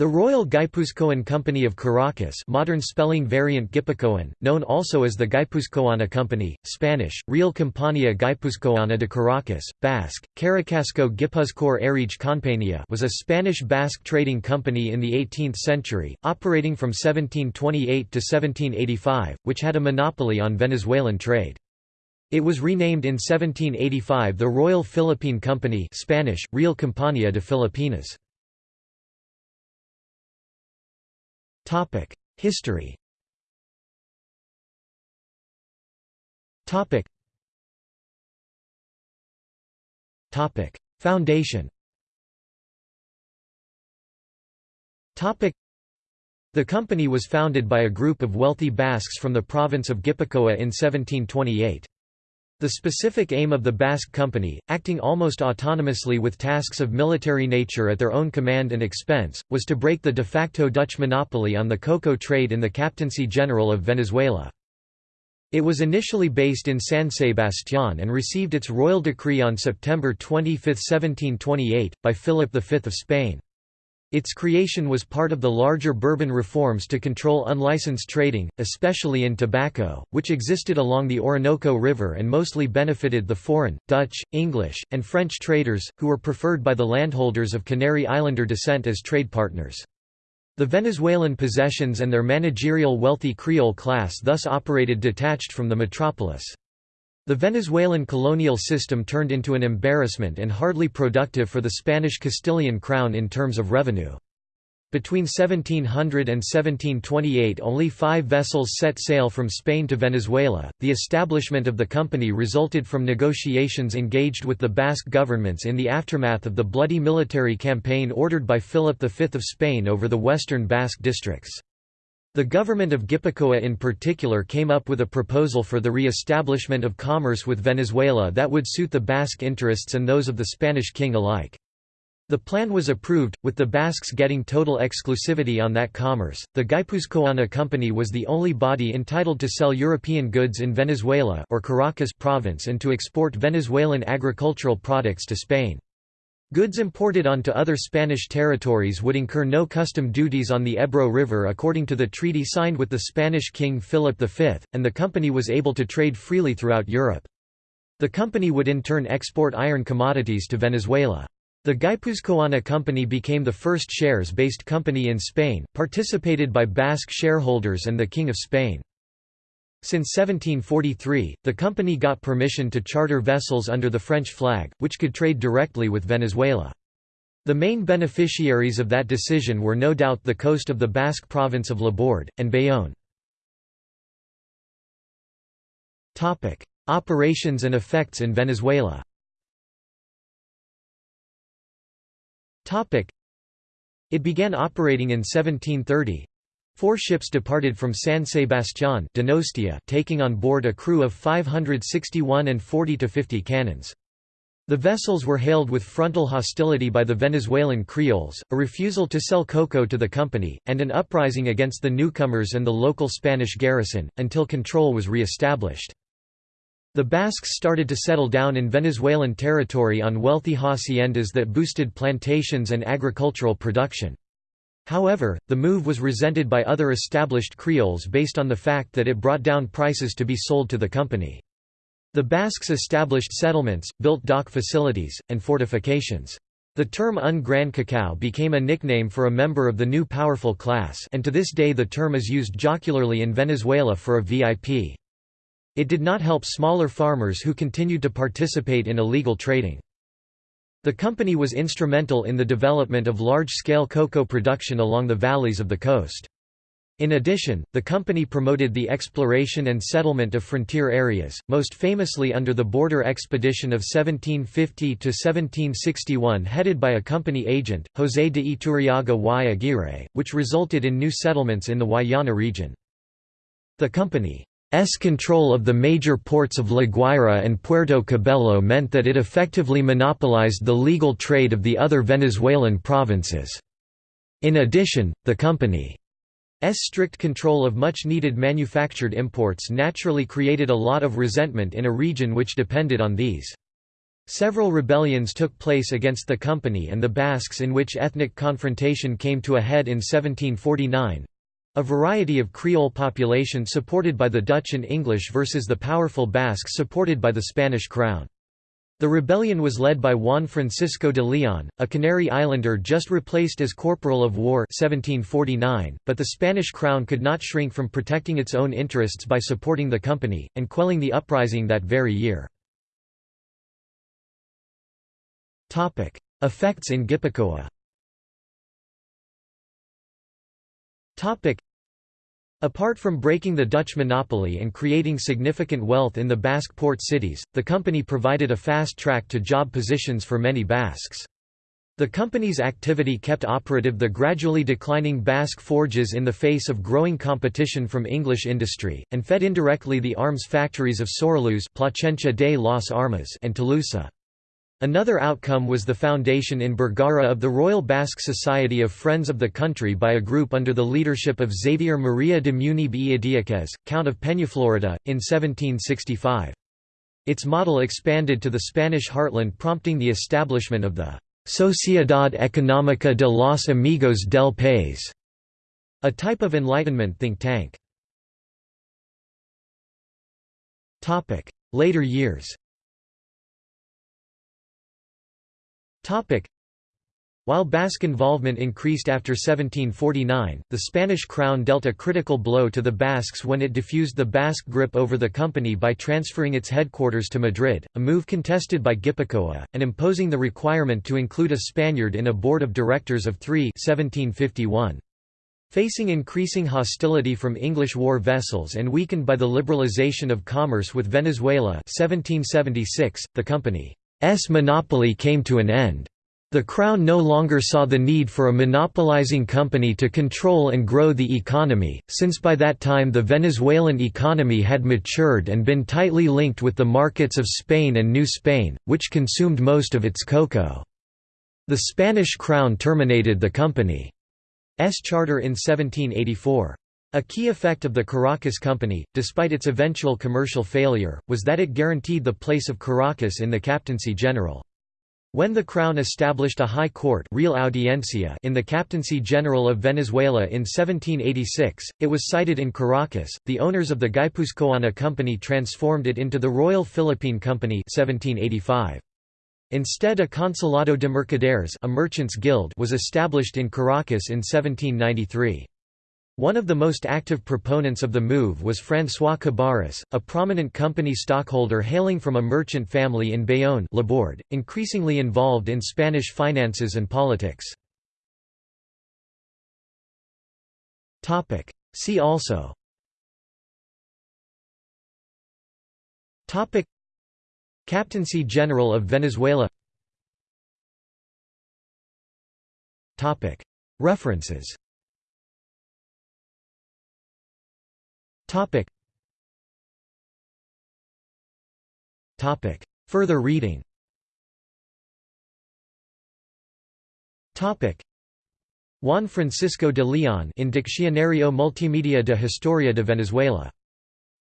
The Royal Guipuzcoan Company of Caracas modern spelling variant Gipuzkoan, known also as the Guipuzcoana Company, Spanish, Real Compañía Guipuzcoana de Caracas, Basque, Caracasco Gipuzkoar Erige Compañía was a Spanish Basque trading company in the 18th century, operating from 1728 to 1785, which had a monopoly on Venezuelan trade. It was renamed in 1785 the Royal Philippine Company Spanish, Real Compañía de Filipinas. History. Foundation. The company was founded by a group of wealthy Basques from the province of Gipuzkoa in 1728. The specific aim of the Basque Company, acting almost autonomously with tasks of military nature at their own command and expense, was to break the de facto Dutch monopoly on the cocoa trade in the Captaincy General of Venezuela. It was initially based in San Sebastián and received its royal decree on September 25, 1728, by Philip V of Spain. Its creation was part of the larger Bourbon reforms to control unlicensed trading, especially in tobacco, which existed along the Orinoco River and mostly benefited the foreign, Dutch, English, and French traders, who were preferred by the landholders of Canary Islander descent as trade partners. The Venezuelan possessions and their managerial wealthy Creole class thus operated detached from the metropolis. The Venezuelan colonial system turned into an embarrassment and hardly productive for the Spanish Castilian crown in terms of revenue. Between 1700 and 1728 only five vessels set sail from Spain to Venezuela. The establishment of the company resulted from negotiations engaged with the Basque governments in the aftermath of the bloody military campaign ordered by Philip V of Spain over the western Basque districts. The government of Gipuzkoa in particular came up with a proposal for the re-establishment of commerce with Venezuela that would suit the Basque interests and those of the Spanish king alike. The plan was approved, with the Basques getting total exclusivity on that commerce. The Guipuzcoana Company was the only body entitled to sell European goods in Venezuela or Caracas province and to export Venezuelan agricultural products to Spain. Goods imported onto other Spanish territories would incur no custom duties on the Ebro River according to the treaty signed with the Spanish King Philip V, and the company was able to trade freely throughout Europe. The company would in turn export iron commodities to Venezuela. The Guipuzcoana Company became the first shares-based company in Spain, participated by Basque shareholders and the King of Spain. Since 1743, the company got permission to charter vessels under the French flag, which could trade directly with Venezuela. The main beneficiaries of that decision were no doubt the coast of the Basque province of Labourd, and Bayonne. Operations and effects in Venezuela It began operating in 1730, Four ships departed from San Sebastián Donostia taking on board a crew of 561 and 40 to 50 cannons. The vessels were hailed with frontal hostility by the Venezuelan Creoles, a refusal to sell cocoa to the company, and an uprising against the newcomers and the local Spanish garrison, until control was re-established. The Basques started to settle down in Venezuelan territory on wealthy haciendas that boosted plantations and agricultural production. However, the move was resented by other established Creoles based on the fact that it brought down prices to be sold to the company. The Basques established settlements, built dock facilities, and fortifications. The term un gran cacao became a nickname for a member of the new powerful class and to this day the term is used jocularly in Venezuela for a VIP. It did not help smaller farmers who continued to participate in illegal trading. The company was instrumental in the development of large-scale cocoa production along the valleys of the coast. In addition, the company promoted the exploration and settlement of frontier areas, most famously under the border expedition of 1750–1761 headed by a company agent, José de Iturriaga y Aguirre, which resulted in new settlements in the Guayana region. The company S control of the major ports of La Guaira and Puerto Cabello meant that it effectively monopolized the legal trade of the other Venezuelan provinces. In addition, the company's strict control of much-needed manufactured imports naturally created a lot of resentment in a region which depended on these. Several rebellions took place against the company and the Basques in which ethnic confrontation came to a head in 1749. A variety of Creole population supported by the Dutch and English versus the powerful Basques supported by the Spanish crown. The rebellion was led by Juan Francisco de Leon, a Canary Islander just replaced as Corporal of War 1749, but the Spanish crown could not shrink from protecting its own interests by supporting the company, and quelling the uprising that very year. Effects in Gipuzkoa Apart from breaking the Dutch monopoly and creating significant wealth in the Basque port cities, the company provided a fast track to job positions for many Basques. The company's activity kept operative the gradually declining Basque forges in the face of growing competition from English industry, and fed indirectly the arms factories of Soraluze Placencia de las Armas and Tolosa. Another outcome was the foundation in Bergara of the Royal Basque Society of Friends of the Country by a group under the leadership of Xavier Maria de Munibe y Idiaquez, Count of Peñaflorida, in 1765. Its model expanded to the Spanish heartland prompting the establishment of the «Sociedad Económica de los Amigos del País», a type of Enlightenment think tank. Later years While Basque involvement increased after 1749, the Spanish crown dealt a critical blow to the Basques when it diffused the Basque grip over the company by transferring its headquarters to Madrid, a move contested by Gipuzkoa, and imposing the requirement to include a Spaniard in a board of directors of three 1751. Facing increasing hostility from English war vessels and weakened by the liberalization of commerce with Venezuela 1776, the company monopoly came to an end. The Crown no longer saw the need for a monopolizing company to control and grow the economy, since by that time the Venezuelan economy had matured and been tightly linked with the markets of Spain and New Spain, which consumed most of its cocoa. The Spanish Crown terminated the company's charter in 1784. A key effect of the Caracas Company, despite its eventual commercial failure, was that it guaranteed the place of Caracas in the Captaincy General. When the Crown established a high court Real Audiencia in the Captaincy General of Venezuela in 1786, it was sited in Caracas. The owners of the Guipuzcoana Company transformed it into the Royal Philippine Company 1785. Instead a Consulado de Mercaderes a merchants guild was established in Caracas in 1793. One of the most active proponents of the move was François Cabarrus, a prominent company stockholder hailing from a merchant family in Bayonne increasingly involved in Spanish finances and politics. See also. Captaincy General of Venezuela. References Topic. Topic. Further reading Topic. Juan Francisco de Leon in Diccionario Multimedia de Historia de Venezuela.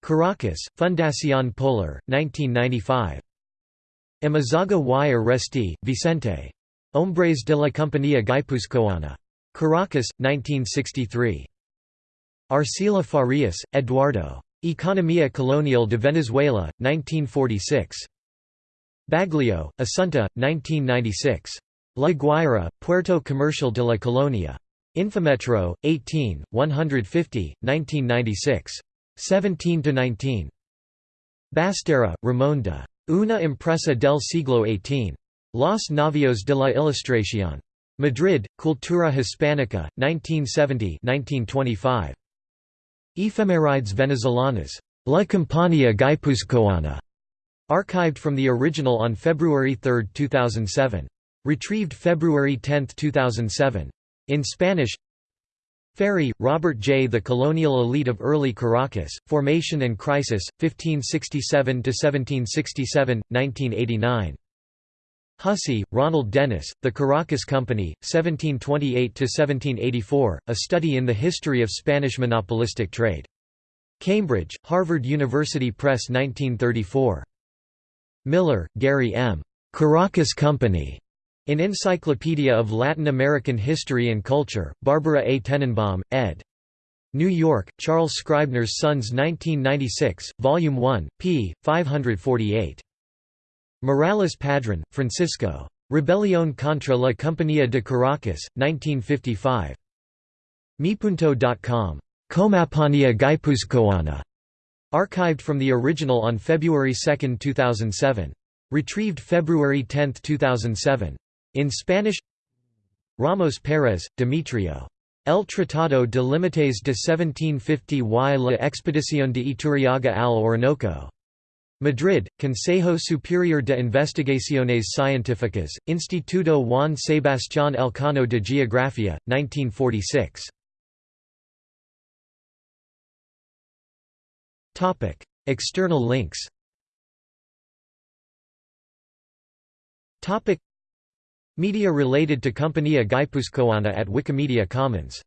Caracas, Fundación Polar, 1995. Amézaga y Aresti, Vicente. Hombres de la Compañía Guipuzcoana. Caracas, 1963. Arcila Farias, Eduardo. Economía Colonial de Venezuela, 1946. Baglio, Asunta, 1996. La Guaira, Puerto Comercial de la Colonia. Infometro, 18, 150, 1996. 17–19. Basterra, Ramón de. Una impresa del siglo XVIII. Los Navios de la Ilustración. Madrid, Cultura Hispánica, 1970–1925. Efemerides venezolanas. La Compañía Guipuzcoana. Archived from the original on February 3, 2007. Retrieved February 10, 2007. In Spanish Ferry, Robert J. The Colonial Elite of Early Caracas, Formation and Crisis, 1567–1767, 1989. Hussey, Roland Dennis, The Caracas Company, 1728–1784, A Study in the History of Spanish Monopolistic Trade. Cambridge, Harvard University Press 1934. Miller, Gary M. Caracas Company in Encyclopedia of Latin American History and Culture, Barbara A. Tenenbaum, ed. New York, Charles Scribner's Sons 1996, Volume 1, p. 548. Morales Padron, Francisco. Rebelión contra la Compañía de Caracas, 1955. Mipunto.com. Compañía Guipuzcoana. Archived from the original on February 2, 2007. Retrieved February 10, 2007. In Spanish Ramos Pérez, Demetrio. El Tratado de Límites de 1750 y la Expedición de Iturriaga al Orinoco. Madrid, Consejo Superior de Investigaciones Científicas, Instituto Juan Sebastián Elcano de Geografía, 1946. External links. Media related to Compañía Guipuzcoana at Wikimedia Commons